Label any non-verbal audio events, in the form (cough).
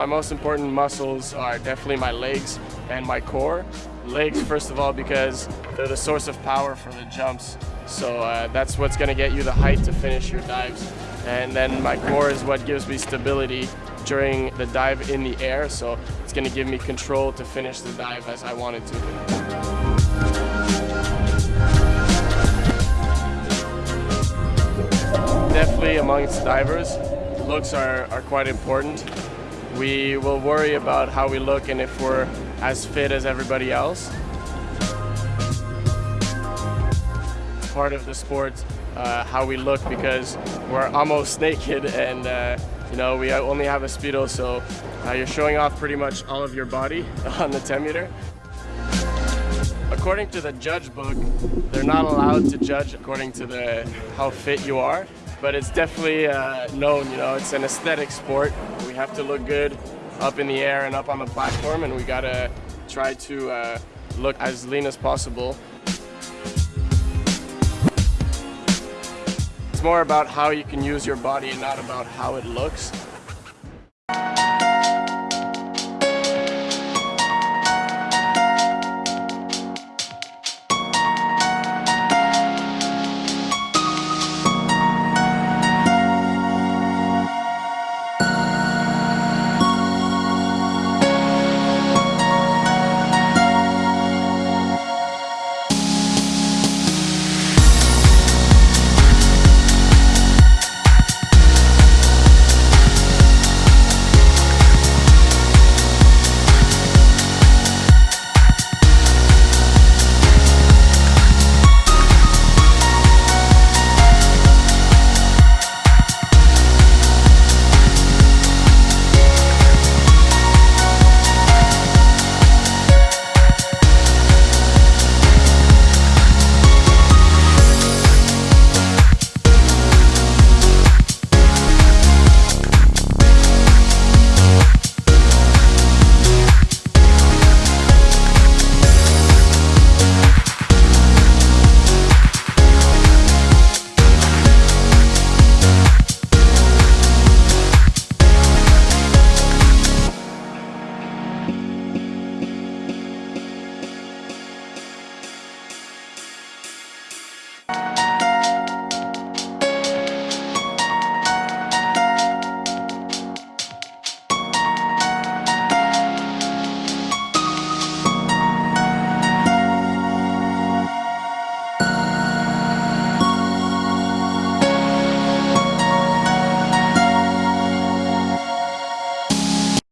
My most important muscles are definitely my legs and my core. Legs, first of all, because they're the source of power for the jumps. So uh, that's what's going to get you the height to finish your dives. And then my core is what gives me stability during the dive in the air. So it's going to give me control to finish the dive as I wanted to. Definitely amongst divers, looks are, are quite important. We will worry about how we look and if we're as fit as everybody else. Part of the sport, uh, how we look because we're almost (laughs) naked and uh, you know we only have a speedo so uh, you're showing off pretty much all of your body (laughs) on the 10 meter. According to the judge book, they're not allowed to judge according to the how fit you are but it's definitely uh, known, you know, it's an aesthetic sport. We have to look good up in the air and up on the platform and we gotta try to uh, look as lean as possible. It's more about how you can use your body and not about how it looks.